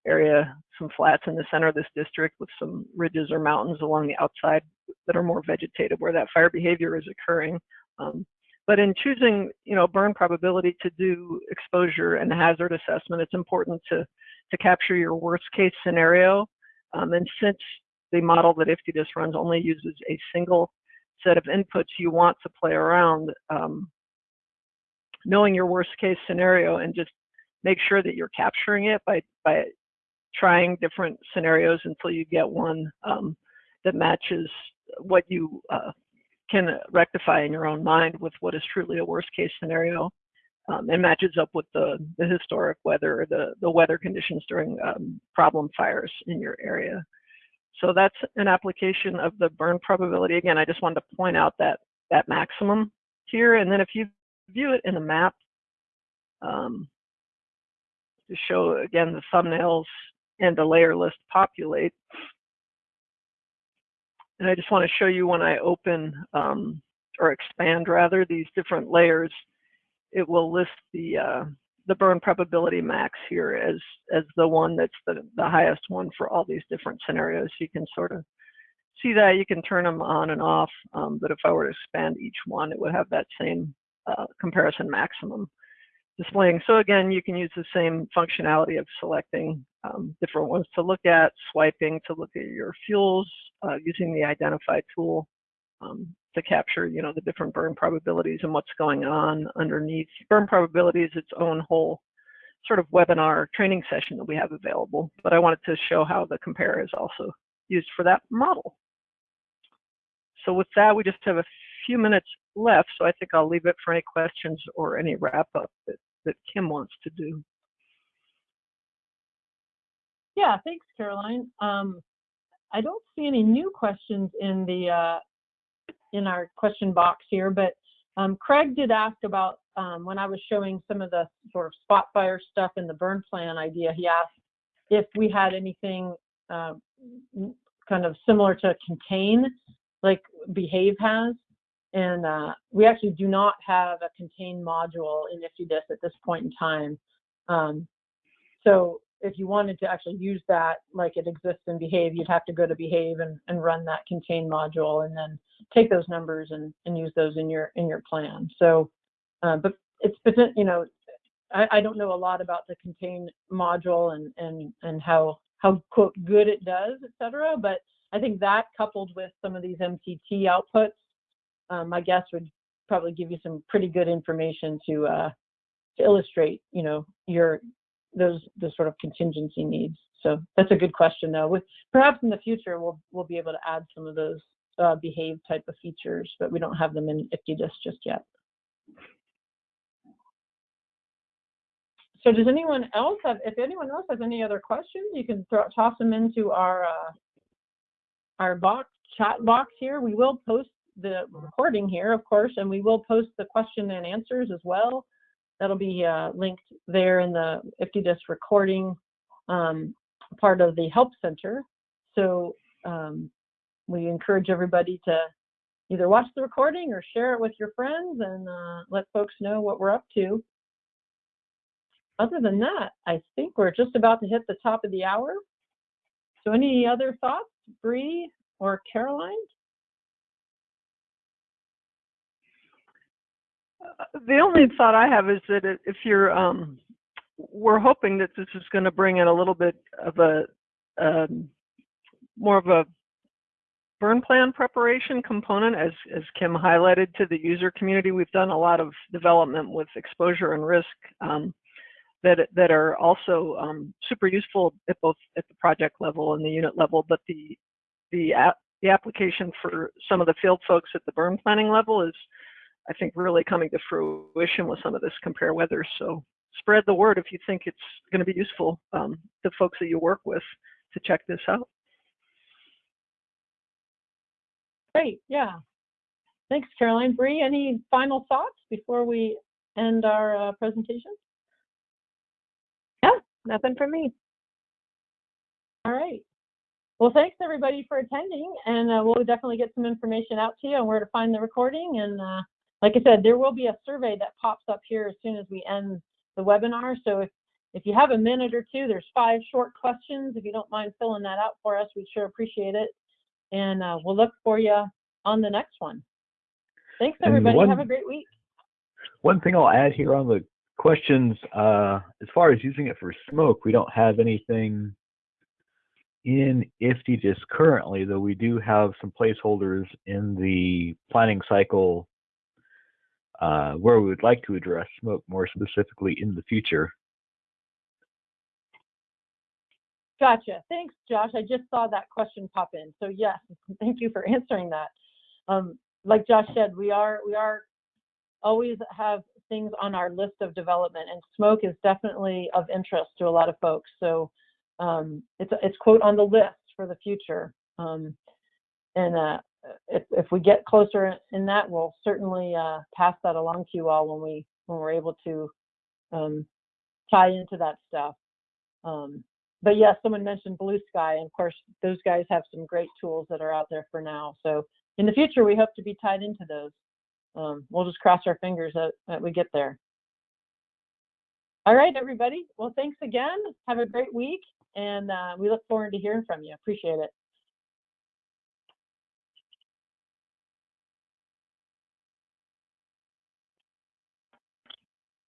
area, some flats in the center of this district with some ridges or mountains along the outside that are more vegetative where that fire behavior is occurring. Um, but in choosing, you know, burn probability to do exposure and hazard assessment, it's important to, to capture your worst case scenario. Um, and since the model that IFTDIS runs only uses a single set of inputs, you want to play around um, knowing your worst case scenario and just make sure that you're capturing it by, by trying different scenarios until you get one um, that matches what you uh, can rectify in your own mind with what is truly a worst case scenario um, and matches up with the, the historic weather, the, the weather conditions during um, problem fires in your area. So that's an application of the burn probability. Again, I just wanted to point out that, that maximum here. And then if you view it in a map, um, to show again the thumbnails and the layer list populate. And I just want to show you when I open um, or expand rather these different layers, it will list the uh, the burn probability max here as as the one that's the, the highest one for all these different scenarios. You can sort of see that you can turn them on and off, um, but if I were to expand each one, it would have that same uh, comparison maximum displaying. So again, you can use the same functionality of selecting um, different ones to look at, swiping to look at your fuels, uh, using the identify tool um, to capture, you know, the different burn probabilities and what's going on underneath. Burn probability is its own whole sort of webinar training session that we have available, but I wanted to show how the compare is also used for that model. So with that, we just have a few minutes left, so I think I'll leave it for any questions or any wrap up that that Kim wants to do. Yeah, thanks, Caroline. Um, I don't see any new questions in the uh, in our question box here, but um, Craig did ask about um, when I was showing some of the sort of spot fire stuff in the burn plan idea. He asked if we had anything uh, kind of similar to contain, like Behave has. And uh, we actually do not have a contained module in IFTDIS at this point in time. Um, so if you wanted to actually use that like it exists in Behave, you'd have to go to Behave and, and run that contained module and then take those numbers and, and use those in your in your plan. So, uh, but it's you know, I, I don't know a lot about the contained module and and and how how quote good it does, et cetera. But I think that coupled with some of these MTT outputs um, my guess would probably give you some pretty good information to uh, to illustrate, you know, your those the sort of contingency needs. So that's a good question, though. With perhaps in the future we'll we'll be able to add some of those uh, behave type of features, but we don't have them in IFTDIS just yet. So does anyone else have, if anyone else has any other questions, you can throw, toss them into our uh, our box chat box here. We will post the recording here, of course, and we will post the question and answers as well. That'll be uh, linked there in the IFTDIS recording um, part of the Help Center. So um, we encourage everybody to either watch the recording or share it with your friends and uh, let folks know what we're up to. Other than that, I think we're just about to hit the top of the hour. So any other thoughts, Bree or Caroline? The only thought I have is that if you're, um, we're hoping that this is going to bring in a little bit of a, um, more of a burn plan preparation component, as, as Kim highlighted to the user community. We've done a lot of development with exposure and risk um, that, that are also um, super useful at both at the project level and the unit level, but the, the, the application for some of the field folks at the burn planning level is I think, really coming to fruition with some of this compare weather. So spread the word if you think it's going to be useful um, to folks that you work with to check this out. Great, yeah. Thanks, Caroline. Bree, any final thoughts before we end our uh, presentation? Yeah, nothing from me. All right. Well, thanks everybody for attending, and uh, we'll definitely get some information out to you on where to find the recording and uh, like I said, there will be a survey that pops up here as soon as we end the webinar. So if, if you have a minute or two, there's five short questions. If you don't mind filling that out for us, we'd sure appreciate it. And uh, we'll look for you on the next one. Thanks, everybody. one- Have a great week. One thing I'll add here on the questions, uh, as far as using it for smoke, we don't have anything in IFTDIS currently, though we do have some placeholders in the planning cycle uh, where we would like to address smoke more specifically in the future. Gotcha. Thanks, Josh. I just saw that question pop in. So yes, thank you for answering that. Um, like Josh said, we are we are always have things on our list of development, and smoke is definitely of interest to a lot of folks. So um, it's it's quote on the list for the future. Um, and uh, if if we get closer in that, we'll certainly uh, pass that along to you all when we when we're able to um, tie into that stuff. Um, but yes, someone mentioned Blue Sky, and of course, those guys have some great tools that are out there for now. So in the future, we hope to be tied into those. Um, we'll just cross our fingers that, that we get there. All right, everybody. Well, thanks again. Have a great week, and uh, we look forward to hearing from you. Appreciate it.